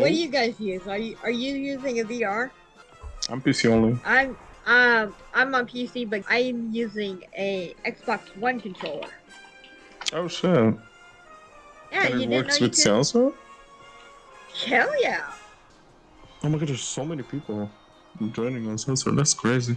What do you guys use? Are you are you using a VR? I'm PC only. I'm um I'm on PC, but I'm using a Xbox One controller. Oh shit. Yeah, and it works with could. salsa? Hell yeah! Oh my god, there's so many people joining on salsa. That's crazy.